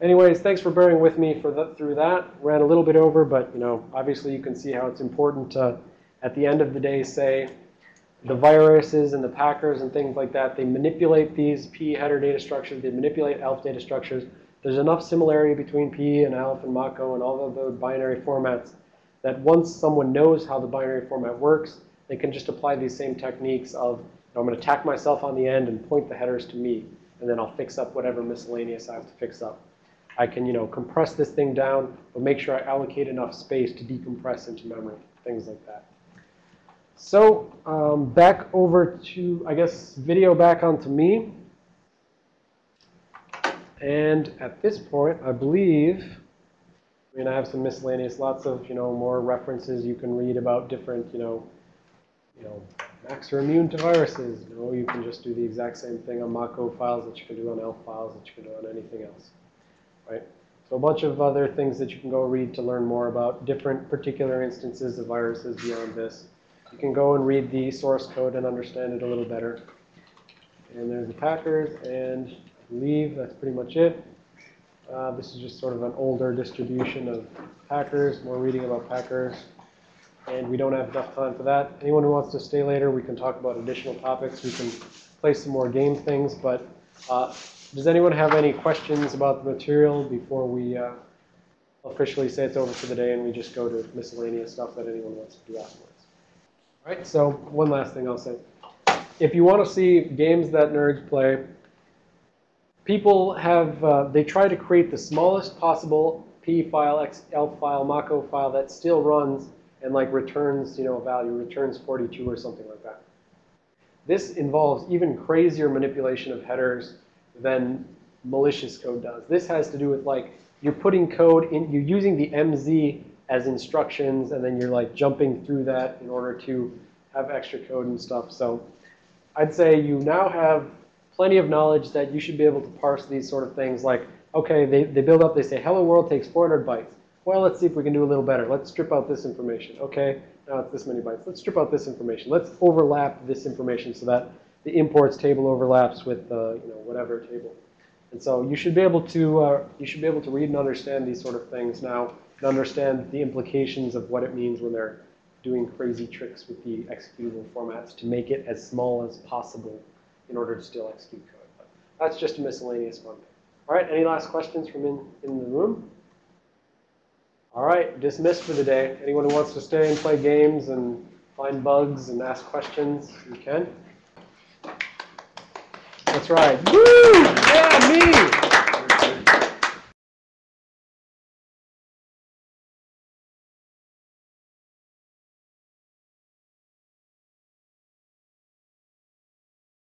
anyways, thanks for bearing with me for the, through that. Ran a little bit over, but you know, obviously you can see how it's important to, at the end of the day, say the viruses and the packers and things like that, they manipulate these P header data structures, they manipulate ELF data structures. There's enough similarity between P and ELF and Mach-O and all of the binary formats that once someone knows how the binary format works, they can just apply these same techniques of, I'm going to tack myself on the end and point the headers to me, and then I'll fix up whatever miscellaneous I have to fix up. I can, you know, compress this thing down, but make sure I allocate enough space to decompress into memory, things like that. So um, back over to, I guess, video back onto me. And at this point, I believe, I mean, I have some miscellaneous, lots of, you know, more references you can read about different, you know, you know, Macs are immune to viruses. No, you can just do the exact same thing on Mach-O files that you can do on ELF files that you can do on anything else, right? So a bunch of other things that you can go read to learn more about different particular instances of viruses beyond this. You can go and read the source code and understand it a little better. And there's the Packers, and leave. that's pretty much it. Uh, this is just sort of an older distribution of Packers, more reading about Packers. And we don't have enough time for that. Anyone who wants to stay later, we can talk about additional topics. We can play some more game things. But uh, does anyone have any questions about the material before we uh, officially say it's over for the day and we just go to miscellaneous stuff that anyone wants to do afterwards? All right, so one last thing I'll say. If you want to see games that nerds play, people have, uh, they try to create the smallest possible P file, ELF file, Mach-O file that still runs and like returns, you know, a value, returns 42 or something like that. This involves even crazier manipulation of headers than malicious code does. This has to do with like, you're putting code in, you're using the MZ as instructions, and then you're like jumping through that in order to have extra code and stuff. So I'd say you now have plenty of knowledge that you should be able to parse these sort of things like, okay, they, they build up, they say, hello world takes 400 bytes. Well, let's see if we can do a little better. Let's strip out this information. Okay, now it's this many bytes. Let's strip out this information. Let's overlap this information so that the imports table overlaps with uh, you know whatever table. And so you should be able to uh, you should be able to read and understand these sort of things now and understand the implications of what it means when they're doing crazy tricks with the executable formats to make it as small as possible in order to still execute code. But that's just a miscellaneous one. All right, any last questions from in, in the room? All right, dismissed for the day. Anyone who wants to stay and play games and find bugs and ask questions, you can. That's right. Woo! Yeah!